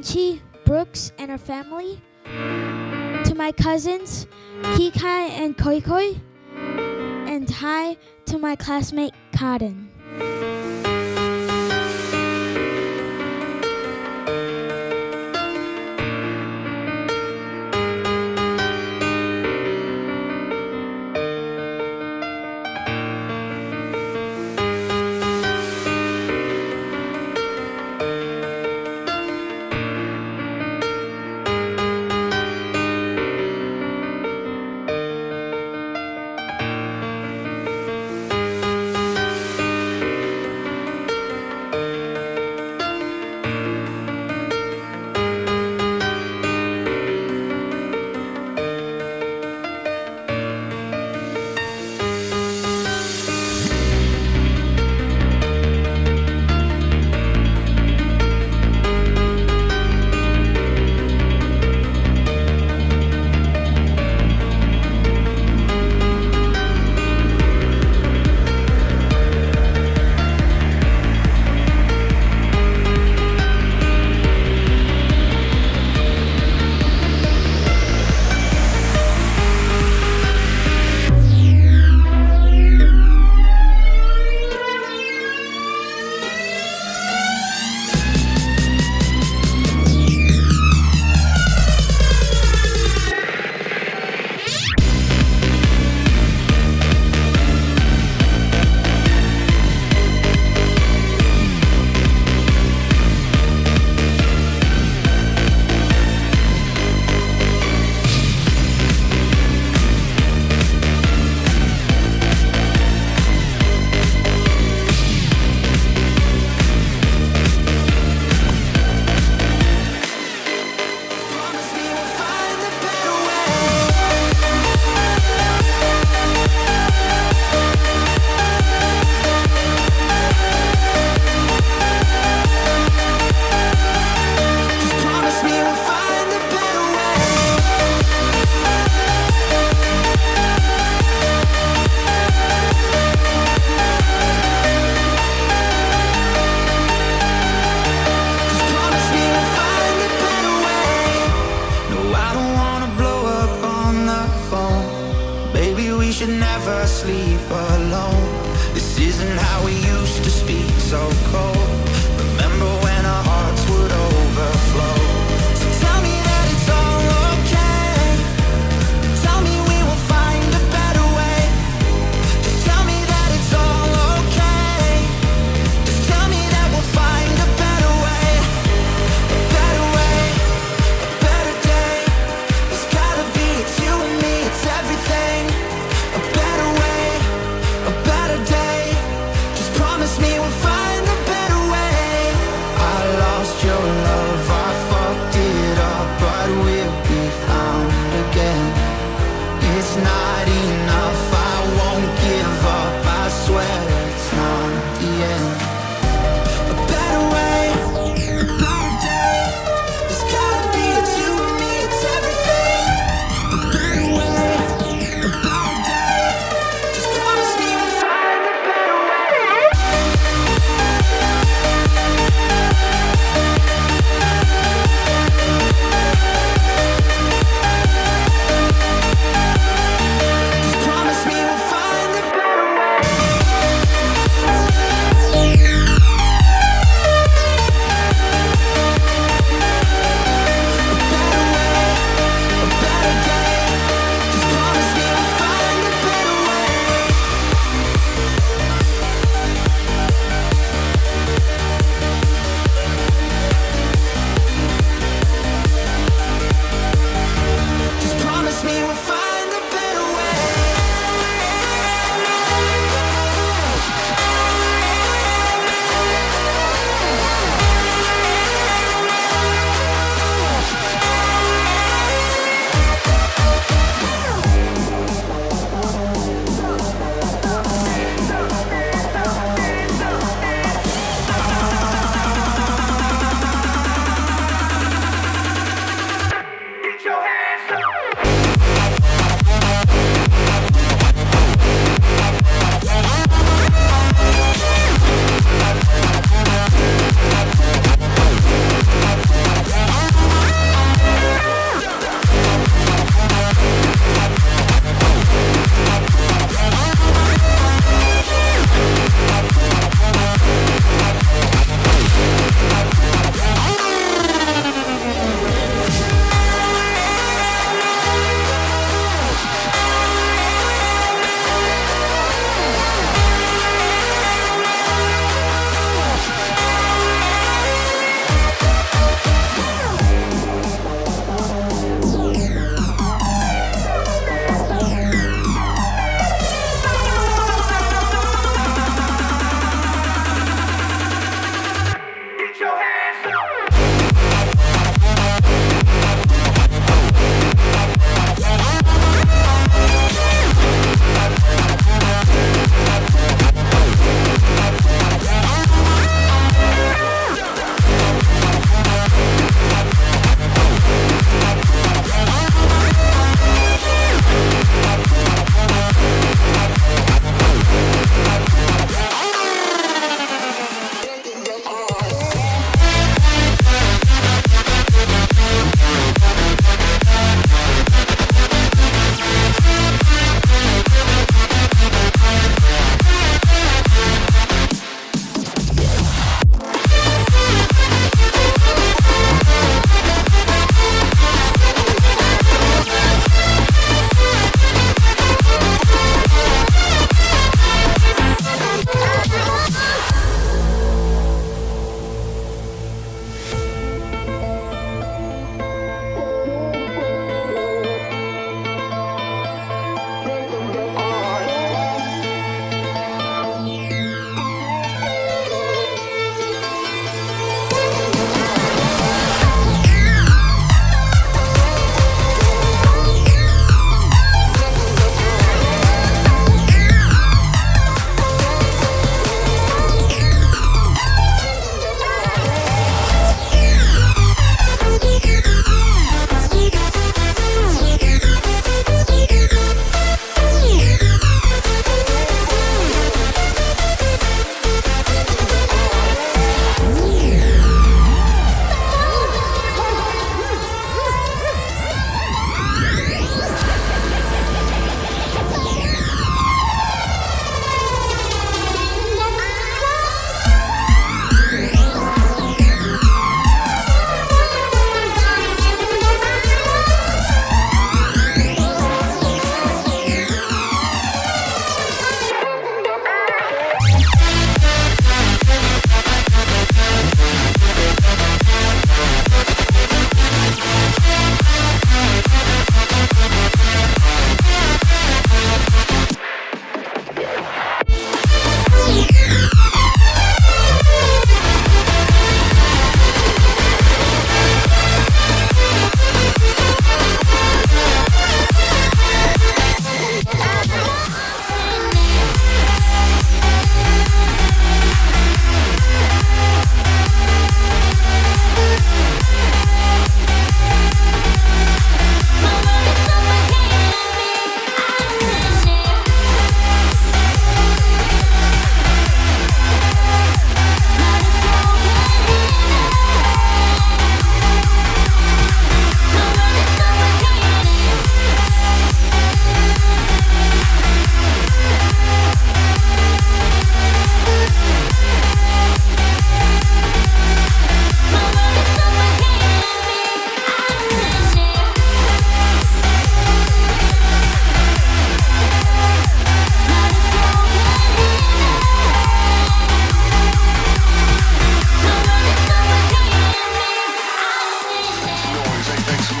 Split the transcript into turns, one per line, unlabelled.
Minchi, Brooks, and her family. To my cousins, Kikai and Koikoi. And hi to my classmate, Kaden.